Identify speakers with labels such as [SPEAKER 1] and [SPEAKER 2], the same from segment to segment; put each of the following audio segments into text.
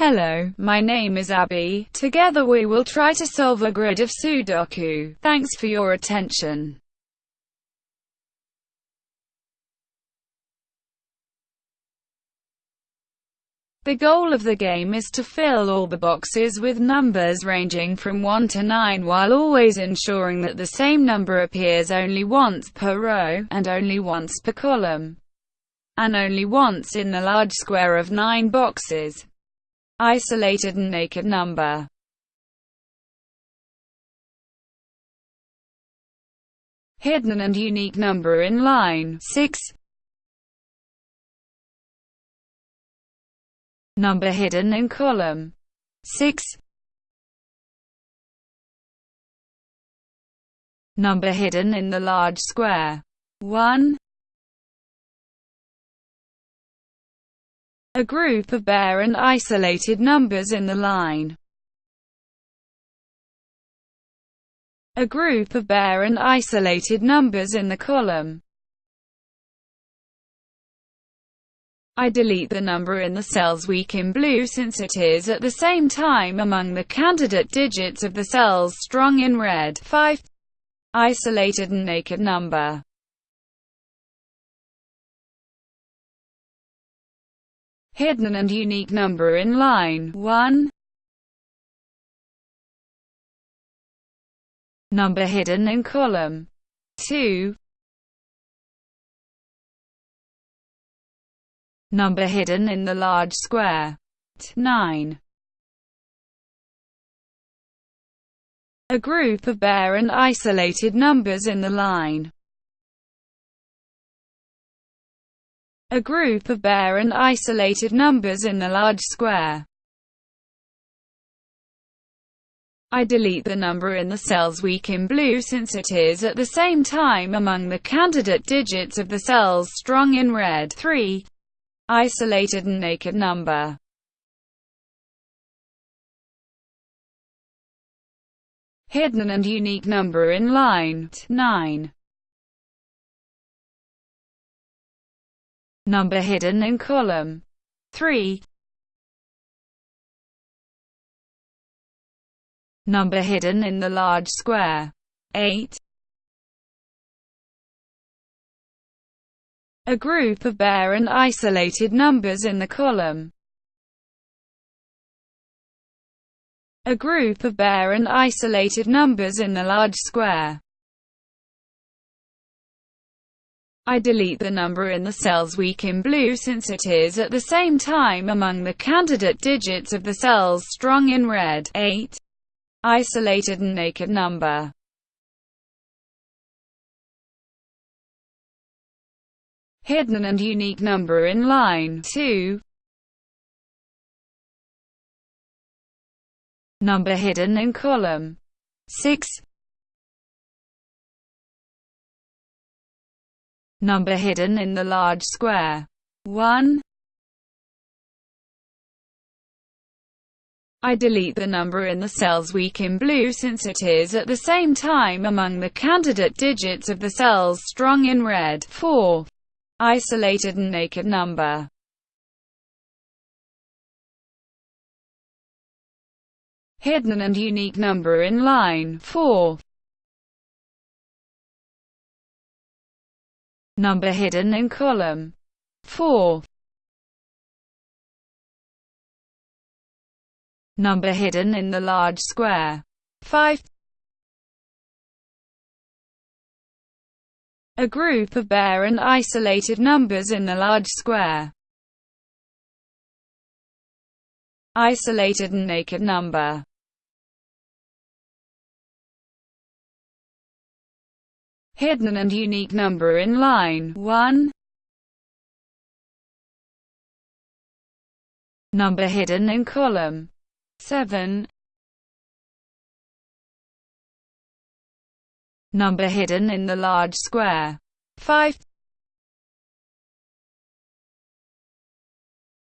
[SPEAKER 1] Hello, my name is Abby. Together we will try to solve a grid of Sudoku. Thanks for your attention. The goal of the game is to fill all the boxes with numbers ranging from 1 to 9 while always ensuring that the same number appears only once per row, and only once per column, and only once in the large square of 9 boxes. Isolated and naked number. Hidden and unique number in line 6 Number hidden in column 6 Number hidden in the large square 1 A group of bare and isolated numbers in the line. A group of bare and isolated numbers in the column. I delete the number in the cell's weak in blue since it is at the same time among the candidate digits of the cells strong in red. 5. Isolated and naked number hidden and unique number in line 1. Number hidden in column 2. Number hidden in the large square 9. A group of bare and isolated numbers in the line a group of bare and isolated numbers in the large square. I delete the number in the cells weak in blue since it is at the same time among the candidate digits of the cells strong in red. 3. Isolated and naked number Hidden and unique number in line 9. Number hidden in column 3. Number hidden in the large square 8. A group of bare and isolated numbers in the column. A group of bare and isolated numbers in the large square. I delete the number in the cells weak in blue since it is at the same time among the candidate digits of the cells strong in red. 8. Isolated and naked number hidden and unique number in line 2. Number hidden in column 6. Number hidden in the large square. 1. I delete the number in the cells weak in blue since it is at the same time among the candidate digits of the cells strong in red. 4. Isolated and naked number hidden and unique number in line 4. Number hidden in column 4. Number hidden in the large square 5. A group of bare and isolated numbers in the large square. Isolated and naked number hidden and unique number in line 1. Number hidden in column 7. Number hidden in the large square 5.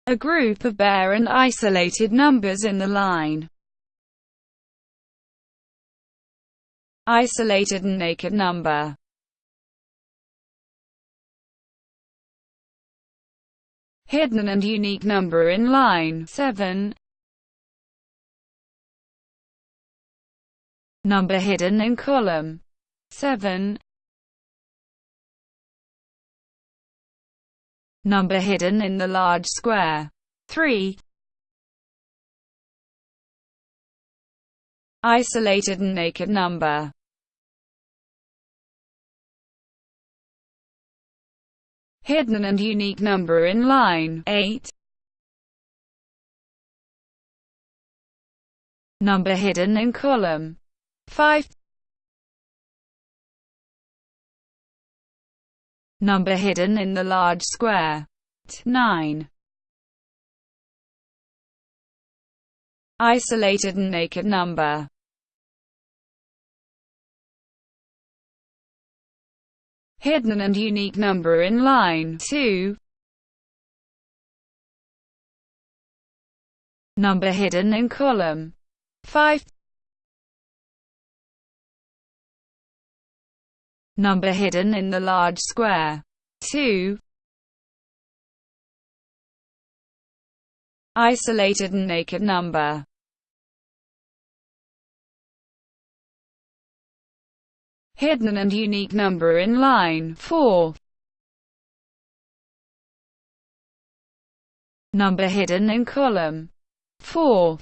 [SPEAKER 1] A group of bare and isolated numbers in the line isolated and naked number hidden and unique number in line 7. Number hidden in column 7. Number hidden in the large square 3. Isolated and naked number hidden and unique number in line 8. Number hidden in column 5. Number hidden in the large square 9. Isolated and naked number hidden and unique number in line 2. Number hidden in column 5. Number hidden in the large square 2. Isolated and naked number hidden and unique number in line 4. Number hidden in column 4.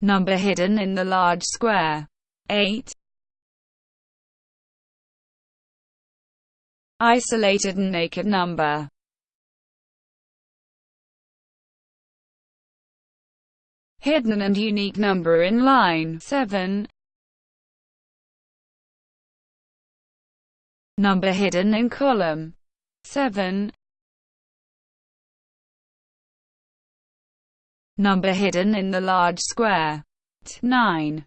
[SPEAKER 1] Number hidden in the large square 8. Isolated and naked number hidden and unique number in line 7. Number hidden in column 7. Number hidden in the large square 9.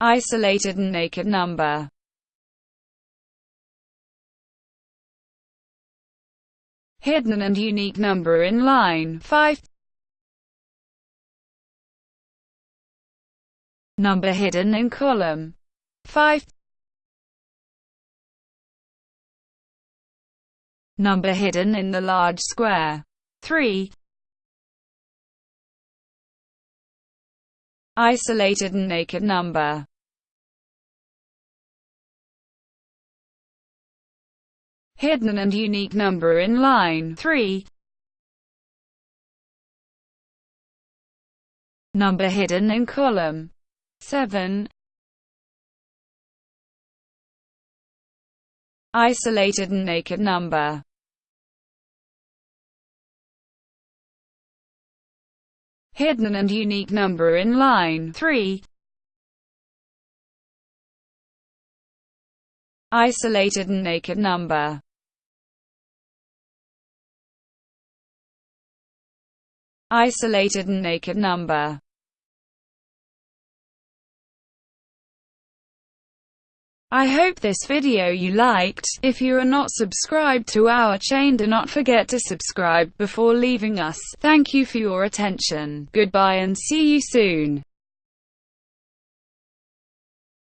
[SPEAKER 1] Isolated and naked number hidden and unique number in line 5. Number hidden in column 5. Number hidden in the large square 3. Isolated and naked number hidden and unique number in line 3. Number hidden in column 7. Isolated and naked number hidden and unique number in line 3. Isolated and naked number isolated and naked number. I hope this video you liked. If you are not subscribed to our chain do not forget to subscribe before leaving us. Thank you for your attention. Goodbye and see you soon.